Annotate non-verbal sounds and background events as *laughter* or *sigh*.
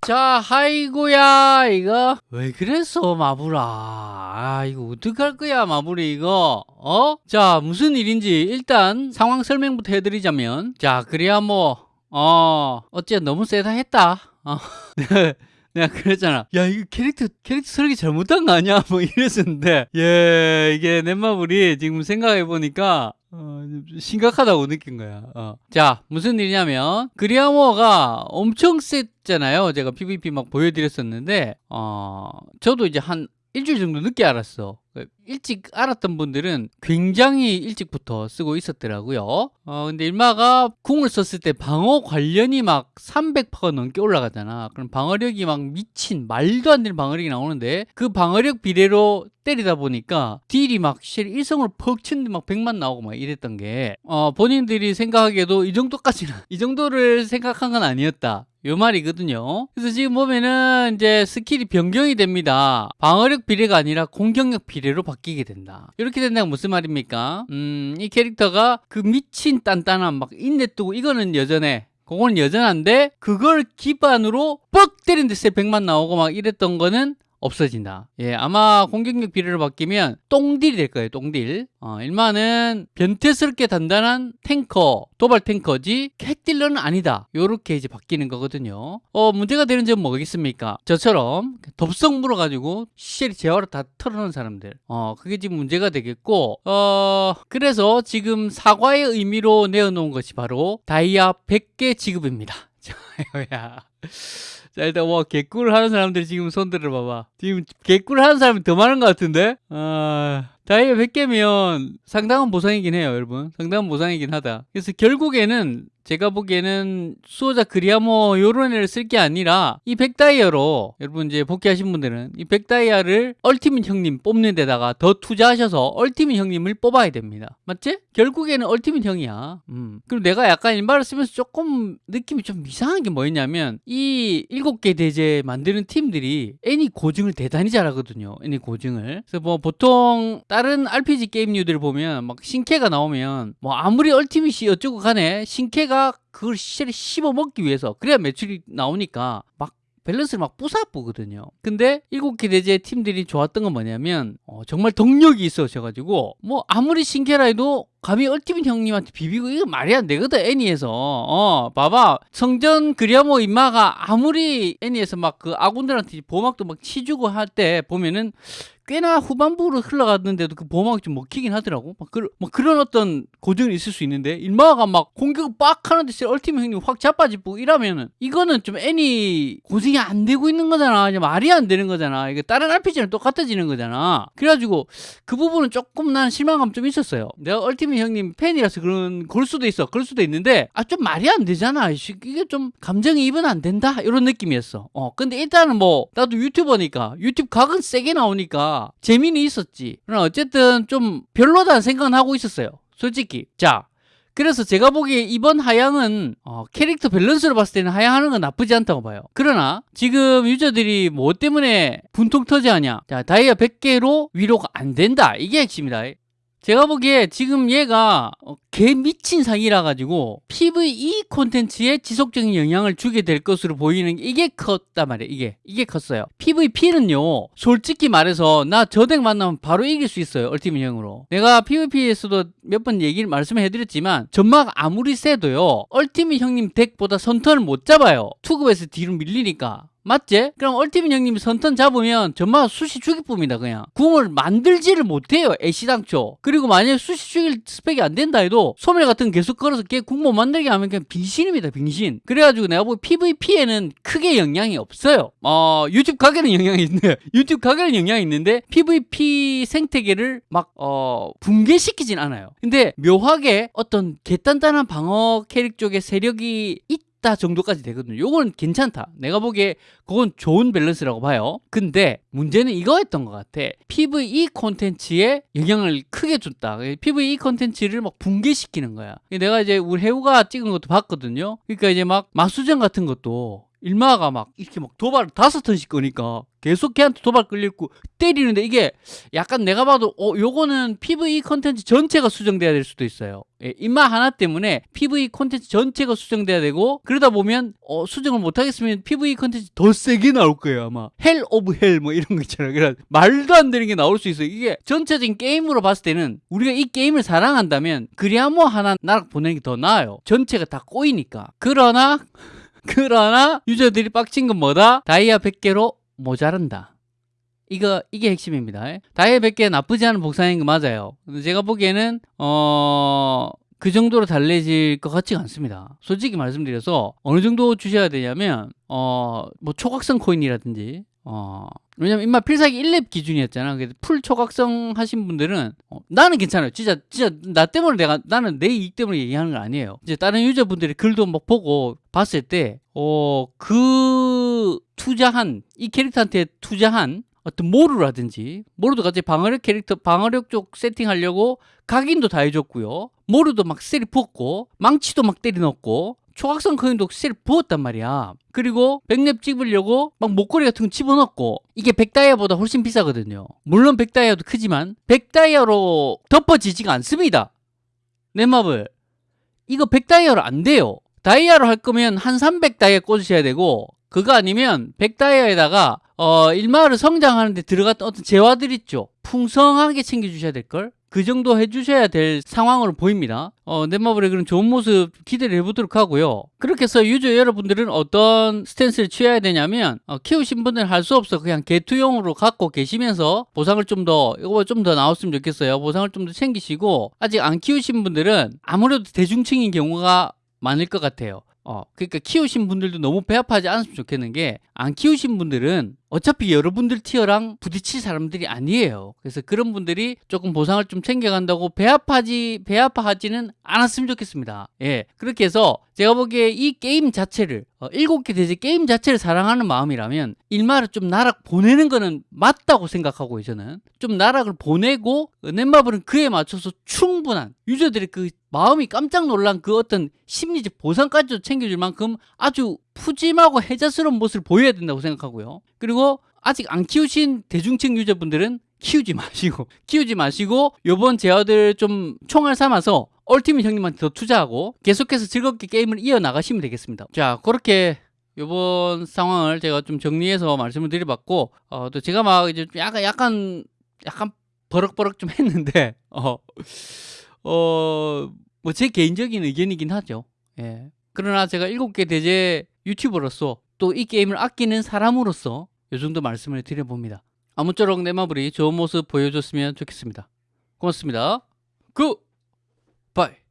자, 아이고야, 이거. 왜 그랬어, 마블아. 아, 이거 어떡할 거야, 마블이 이거. 어? 자, 무슨 일인지 일단 상황 설명부터 해드리자면. 자, 그래야 뭐, 어, 어째 너무 세다 했다. 어. *laughs* 내가 그랬잖아. 야, 이거 캐릭터, 캐릭터 설계 잘못한 거 아니야? *laughs* 뭐 이랬었는데. 예, 이게 넷마블이 지금 생각해보니까, 어, 좀 심각하다고 느낀 거야. 어. 자, 무슨 일이냐면, 그리아모어가 엄청 셌잖아요. 제가 PVP 막 보여드렸었는데, 어, 저도 이제 한 일주일 정도 늦게 알았어. 일찍 알았던 분들은 굉장히 일찍부터 쓰고 있었더라고요. 어, 근데 일마가 궁을 썼을 때 방어 관련이 막 300%가 넘게 올라가잖아. 그럼 방어력이 막 미친 말도 안 되는 방어력이 나오는데 그 방어력 비례로 때리다 보니까 deal이 막 실제 일성으로 퍽 치는데 막 100만 나오고 막 이랬던 게 어, 본인들이 생각하기에도 이 정도까지는 *laughs* 이 정도를 생각한 건 아니었다. 요 말이거든요. 그래서 지금 보면은 이제 skill이 변경이 됩니다. 방어력 비례가 아니라 공격력 비례 로 바뀌게 된다. 이렇게 된다는 무슨 말입니까? 음, 이 캐릭터가 그 미친 단단함 막 인내 뜨고 이거는 여전해. 그거는 여전한데 그걸 기반으로 뻑 때린 데서 100만 나오고 막 이랬던 거는 없어진다. 예, 아마 공격력 비례로 바뀌면 똥딜이 될 거예요. 똥딜. 어, 일만은 변태스럽게 단단한 탱커, 도발 탱커지 핵딜러는 아니다. 요렇게 이제 바뀌는 거거든요. 어, 문제가 되는 점은 뭐겠습니까? 저처럼 dob성 물어가지고 시체리 재활을 다 털어놓은 사람들. 어, 그게 지금 문제가 되겠고, 어, 그래서 지금 사과의 의미로 내어놓은 것이 바로 다이아 100개 지급입니다. *laughs* 야. 자 일단 와 개꿀 하는 사람들이 지금 손 들어봐봐. 지금 개꿀 하는 사람이 더 많은 것 같은데? 아 다이아 100개면 상당한 보상이긴 해요 여러분. 상당한 보상이긴 하다. 그래서 결국에는 제가 보기에는 수호자 그리아모 요런 애를 쓸 게 아니라 이 100다이아로 여러분 이제 복귀하신 분들은 이 100다이아를 얼티밋 형님 뽑는 데다가 더 투자하셔서 얼티밋 형님을 뽑아야 됩니다. 맞지? 결국에는 얼티밋 형이야. 음. 그리고 내가 약간 이 말을 쓰면서 조금 느낌이 좀 이상한 게 뭐였냐면 이 7개 대제 만드는 팀들이 애니 고증을 대단히 잘하거든요 애니 고증을. 그래서 뭐 보통 다른 RPG 게임류들 보면 막 신캐가 나오면 뭐 아무리 얼티밋이 어쩌고 간에 신캐가 그걸 시체를 씹어 먹기 위해서 그래야 매출이 나오니까 막 밸런스를 막 부사쁘거든요. 근데 일곱 개 대제 팀들이 좋았던 건 뭐냐면 어, 정말 동력이 있어져가지고 뭐 아무리 신캐라 해도 감히 얼티밋 형님한테 비비고 이거 말이 안 되거든 애니에서 어 봐봐 성전 그리아모 임마가 아무리 애니에서 막 그 아군들한테 보막도 막 치주고 할 때 보면은 꽤나 후반부로 흘러갔는데도 그 보호막이 좀 먹히긴 하더라고. 막, 그, 막 그런 어떤 고증이 있을 수 있는데 일마가 막 공격을 빡 하는데 얼티밋 형님 확 자빠지고 이러면은 이거는 좀 애니 고증이 안 되고 있는 거잖아. 말이 안 되는 거잖아. 이게 다른 RPG랑 똑같아지는 거잖아. 그래가지고 그 부분은 조금 난 실망감 좀 있었어요. 내가 얼티밋 형님 팬이라서 그런 걸 수도 있어. 그럴 수도 있는데 아 좀 말이 안 되잖아. 이게 좀 감정이입은 안 된다. 이런 느낌이었어. 어 근데 일단은 뭐 나도 유튜버니까 유튜브 각은 세게 나오니까 재미는 있었지. 그러나 어쨌든 좀 별로다는 생각은 하고 있었어요. 솔직히. 자. 그래서 제가 보기에 이번 하향은 어, 캐릭터 밸런스로 봤을 때는 하향하는 건 나쁘지 않다고 봐요. 그러나 지금 유저들이 뭐 때문에 분통 터지하냐? 자, 다이아 100개로 위로가 안 된다. 이게 핵심이다. 제가 보기에 지금 얘가 어, 개 미친 상이라 가지고 PVE 콘텐츠에 지속적인 영향을 주게 될 것으로 보이는 이게 컸단 말이에요 이게. 이게 컸어요. PVP는요 솔직히 말해서 나 저덱 만나면 바로 이길 수 있어요 얼티밋형으로. 내가 PVP에서도 몇 번 얘기를 말씀해 드렸지만 전막 아무리 세도요 얼티밋 형님 덱보다 선턴을 못 잡아요. 투급에서 뒤로 밀리니까 맞지? 그럼 얼티밋 형님이 선턴 잡으면 전마 수시 죽일 뿐이다 그냥. 궁을 만들지를 못해요 애시당초. 그리고 만약에 수시 죽일 스펙이 안 된다 해도 소멸 같은 거 계속 걸어서 걔궁못 만들게 하면 그냥 빙신입니다 빙신. 그래가지고 내가 보기 PVP에는 크게 영향이 없어요. 어 유튜브 가게는 영향이 있는데 *laughs* 유튜브 가게는 영향이 있는데 PVP 생태계를 막 어 붕괴시키진 않아요. 근데 묘하게 어떤 개단단한 방어 캐릭 쪽에 세력이 있 있다 정도까지 되거든요. 요건 괜찮다. 내가 보기에 그건 좋은 밸런스라고 봐요. 근데 문제는 이거였던 것 같아. PVE 콘텐츠에 영향을 크게 줬다. PVE 콘텐츠를 막 붕괴시키는 거야. 내가 이제 우리 해우가 찍은 것도 봤거든요. 그러니까 이제 막 마수전 같은 것도 일마가 막 이렇게 막 도발 다섯 턴씩 거니까 계속 걔한테 도발 끌리고 때리는데 이게 약간 내가 봐도 어 요거는 PVE 컨텐츠 전체가 수정돼야 될 수도 있어요. 예, 인마 하나 때문에 PVE 컨텐츠 전체가 수정돼야 되고 그러다 보면 어 수정을 못 하겠으면 PVE 컨텐츠 더 세게 나올 거예요 아마 hell of hell 뭐 이런 거 있잖아요. 그래 말도 안 되는 게 나올 수 있어요. 이게 전체적인 게임으로 봤을 때는 우리가 이 게임을 사랑한다면 그리아모 하나 나락 보내는 게 더 나아요. 전체가 다 꼬이니까. 그러나 그러나 유저들이 빡친 건 뭐다? 다이아 100개로 모자란다. 이거 이게 핵심입니다. 다이아 100개 나쁘지 않은 복사인 거 맞아요. 제가 보기에는 어... 그 정도로 달래질 것 같지가 않습니다. 솔직히 말씀드려서 어느 정도 주셔야 되냐면 어 뭐 초각성 코인이라든지 어 왜냐면 임마 필살기 1렙 기준이었잖아. 그래서 full 초각성 하신 분들은 어, 나는 괜찮아요. 진짜 진짜 나 때문에 내가 나는 내 이익 때문에 얘기하는 건 아니에요. 이제 다른 유저분들이 글도 막 보고 봤을 때 어 그 투자한 이 캐릭터한테 투자한 어떤 모루라든지 모루도 같이 방어력 캐릭터 방어력 쪽 세팅하려고 각인도 다 해줬고요. 모루도 막 세리 부었고 망치도 막 때려 넣었고 초각성 코인도 세리 부었단 말이야. 그리고 백렙 찍으려고 막 목걸이 같은 거 집어넣고 이게 백다이아보다 훨씬 비싸거든요. 물론 백다이아도 크지만 백다이아로 덮어지지가 않습니다. 넷마블 이거 백다이아로 안 돼요. 다이아로 할 거면 한 300다이아 꽂으셔야 되고 그거 아니면 백다이아에다가 어 일마를 성장하는데 들어갔던 어떤 재화들 있죠. 풍성하게 챙겨주셔야 될걸. 그 정도 해주셔야 될 상황으로 보입니다. 어, 넷마블의 그런 좋은 모습 기대를 해보도록 하고요. 그렇게 해서 유저 여러분들은 어떤 stance를 취해야 되냐면 어, 키우신 분들은 할수 없어 그냥 개투용으로 갖고 계시면서 보상을 좀 더 이거 좀 더 나왔으면 좋겠어요. 보상을 좀 더 챙기시고 아직 안 키우신 분들은 아무래도 대중층인 경우가 많을 것 같아요. 어, 그러니까 키우신 분들도 너무 배 아파하지 않았으면 좋겠는 게 안 키우신 분들은 어차피 여러분들 tier랑 부딪힐 사람들이 아니에요. 그래서 그런 분들이 조금 보상을 좀 챙겨간다고 배 아파하지 배 아파하지는 않았으면 좋겠습니다. 예, 그렇게 해서 제가 보기에 이 게임 자체를 어, 일곱 개 대죄 게임 자체를 사랑하는 마음이라면 일마를 좀 나락 보내는 거는 맞다고 생각하고요. 저는 좀 나락을 보내고 넷마블은 그에 맞춰서 충분한 유저들의 그 마음이 깜짝 놀란 그 어떤 심리적 보상까지도 챙겨줄 만큼 아주 푸짐하고 해자스러운 모습을 보여야 된다고 생각하고요. 그리고 아직 안 키우신 대중층 유저분들은 키우지 마시고 *laughs* 키우지 마시고 요번 제어들 좀 총알 삼아서 얼티밋 형님한테 더 투자하고 계속해서 즐겁게 게임을 이어나가시면 되겠습니다. 자 그렇게 요번 상황을 제가 좀 정리해서 말씀을 드려봤고 어, 또 제가 막 이제 좀 약간 약간 약간 버럭버럭 좀 했는데 *laughs* 어, 어, 뭐 제 개인적인 의견이긴 하죠. 예. 그러나 제가 일곱 개 대죄 유튜버로서 또 이 게임을 아끼는 사람으로서 이 정도 말씀을 드려봅니다. 아무쪼록 넷마블이 좋은 모습 보여줬으면 좋겠습니다. 고맙습니다. Good! Bye!